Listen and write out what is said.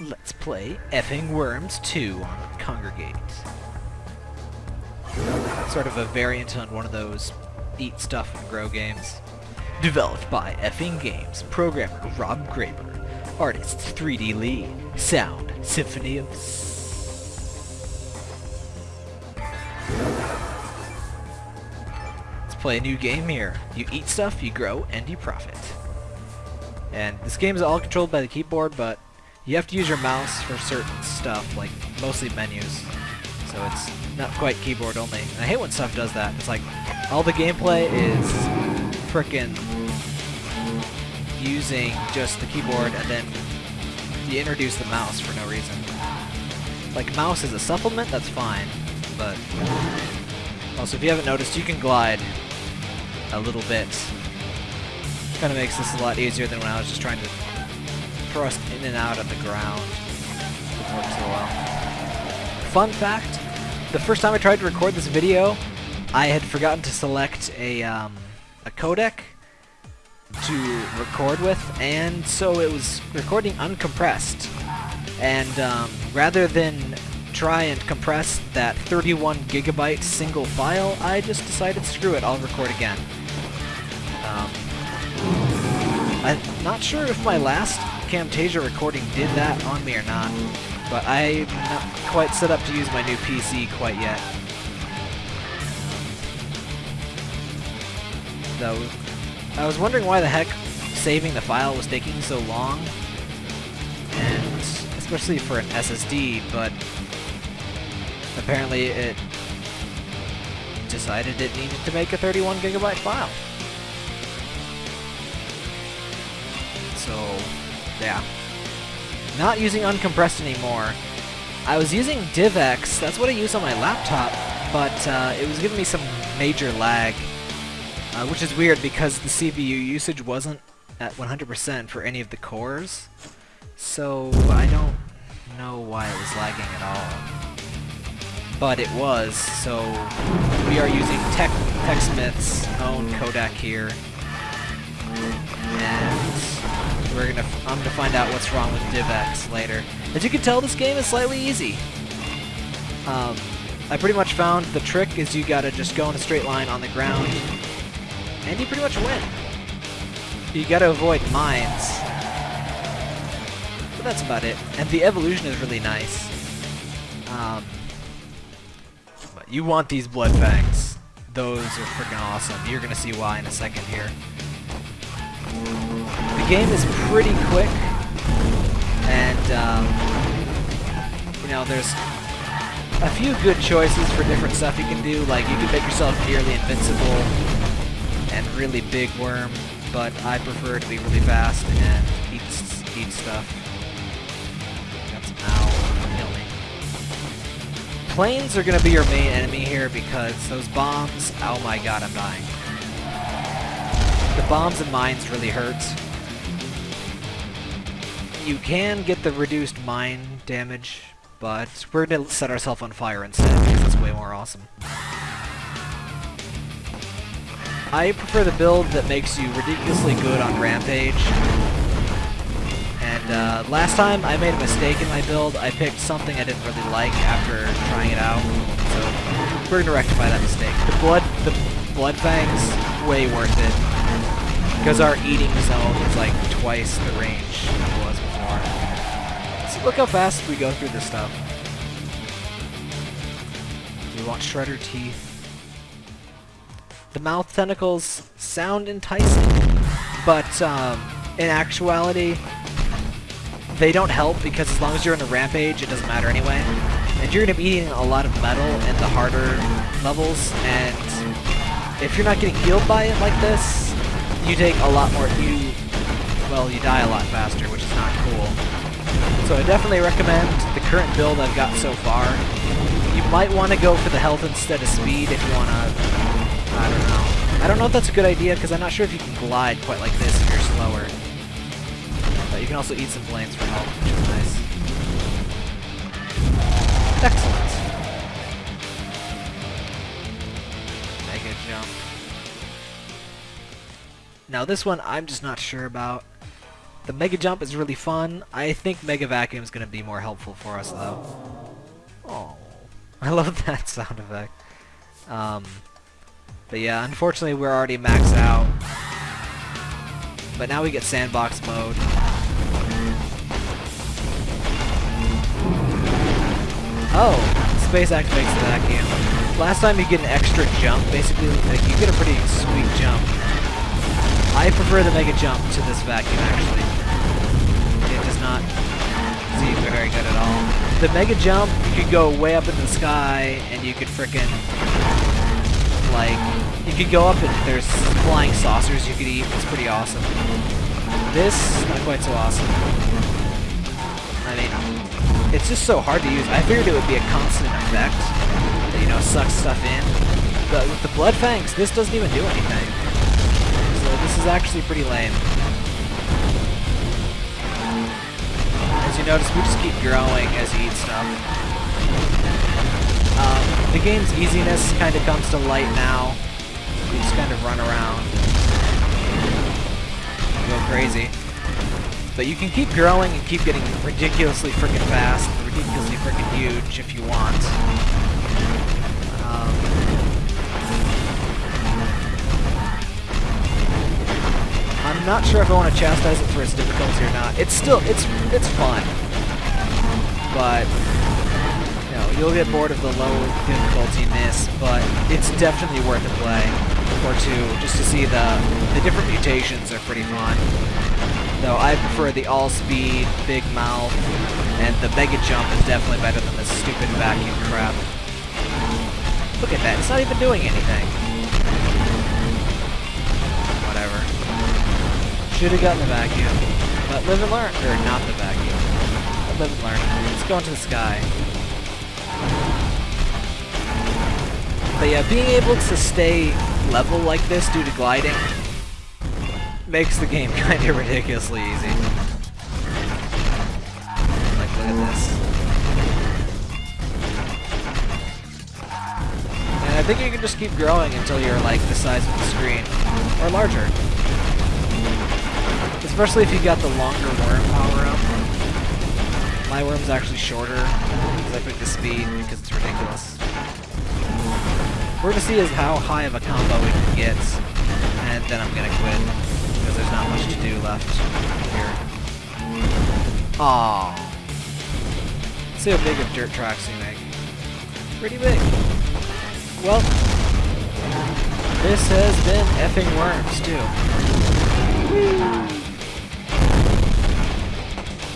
Let's play Effing Worms 2 on Kongregate. Sort of a variant on one of those eat stuff and grow games. Developed by Effing Games, programmer Rob Graber, artists 3D Lee, sound Symphony of Let's play a new game here. You eat stuff, you grow, and you profit. And this game is all controlled by the keyboard, but you have to use your mouse for certain stuff, like mostly menus. So it's not quite keyboard only. And I hate when stuff does that. It's like all the gameplay is frickin' using just the keyboard and then you introduce the mouse for no reason. Like mouse is a supplement, that's fine, but also if you haven't noticed, you can glide a little bit. Kind of makes this a lot easier than when I was just trying to thrust in and out of the ground. So well. Fun fact, the first time I tried to record this video, I had forgotten to select a, um, a codec to record with, and so it was recording uncompressed. And um, rather than try and compress that 31 gigabyte single file, I just decided, screw it, I'll record again. Um, I'm not sure if my last Camtasia recording did that on me or not, but I'm not quite set up to use my new PC quite yet. Though, I was wondering why the heck saving the file was taking so long, and especially for an SSD, but apparently it decided it needed to make a 31 gigabyte file. So, yeah. Not using uncompressed anymore. I was using DivX, that's what I use on my laptop, but uh, it was giving me some major lag, uh, which is weird because the CPU usage wasn't at 100% for any of the cores, so I don't know why it was lagging at all. But it was, so we are using Tech TechSmith's own codec here, and we're gonna I'm gonna find out what's wrong with DivX later. As you can tell, this game is slightly easy. Um, I pretty much found the trick is you gotta just go in a straight line on the ground, and you pretty much win. You gotta avoid mines. But that's about it. And the evolution is really nice. Um, but you want these blood fangs. Those are freaking awesome. You're gonna see why in a second here. The game is pretty quick, and um, you know there's a few good choices for different stuff you can do. Like you can make yourself nearly invincible and really big worm, but I prefer to be really fast and eat eat stuff. Got some owl, kill me. Planes are gonna be your main enemy here because those bombs. Oh my god, I'm dying. The bombs and mines really hurt. You can get the reduced mine damage, but we're gonna set ourselves on fire instead because it's way more awesome. I prefer the build that makes you ridiculously good on Rampage. And uh, last time I made a mistake in my build. I picked something I didn't really like after trying it out. So we're gonna rectify that mistake. The blood, the blood fangs, way worth it. Because our eating zone is like twice the range it was look how fast we go through this stuff. We want shredder teeth. The mouth tentacles sound enticing, but um, in actuality, they don't help because as long as you're in a rampage, it doesn't matter anyway. And you're going to be eating a lot of metal in the harder levels, and if you're not getting healed by it like this, you take a lot more, you, well, you die a lot faster, which is not cool. So I definitely recommend the current build I've got so far. You might want to go for the health instead of speed if you want to I don't know. I don't know if that's a good idea, because I'm not sure if you can glide quite like this if you're slower. But you can also eat some planes for health, which is nice. Excellent. Mega jump. Now this one, I'm just not sure about. The Mega Jump is really fun. I think Mega Vacuum is going to be more helpful for us, though. Oh, I love that sound effect. Um, but yeah, unfortunately we're already maxed out. But now we get sandbox mode. Oh, space activates the vacuum. Last time you get an extra jump, basically, like you get a pretty sweet jump. I prefer the mega jump to this vacuum, actually. The mega jump, you could go way up in the sky, and you could frickin' like, you could go up and there's flying saucers you could eat. It's pretty awesome. This, not quite so awesome. I mean, it's just so hard to use. I figured it would be a constant effect that, you know, sucks stuff in. But with the Blood Fangs, this doesn't even do anything. So this is actually pretty lame. Notice, we just keep growing as you eat stuff. Um, the game's easiness kind of comes to light now. You just kind of run around. Go crazy. But you can keep growing and keep getting ridiculously freaking fast, ridiculously freaking huge if you want. Um, I'm not sure if I want to chastise it for its difficulty or not. It's still, it's, it's fun. But, you know, you'll get bored of the low difficultyness, but it's definitely worth a play or two just to see the, the different mutations are pretty fun. Though I prefer the all-speed, big mouth, and the mega jump is definitely better than the stupid vacuum crap. Look at that, it's not even doing anything. Should have gotten the vacuum. But live and learn. Or not the vacuum. But live and learn. Let's go into the sky. But yeah, being able to stay level like this due to gliding makes the game kind of ridiculously easy. Like, look at this. And I think you can just keep growing until you're like the size of the screen, or larger. Especially if you got the longer worm power up. My worm's actually shorter, because I picked the speed because it's ridiculous. We're gonna see is how high of a combo we can get, and then I'm gonna quit because there's not much to do left here. Aww. Let's see how big of dirt tracks we make. Pretty big. Well, this has been effing worms too. Whee!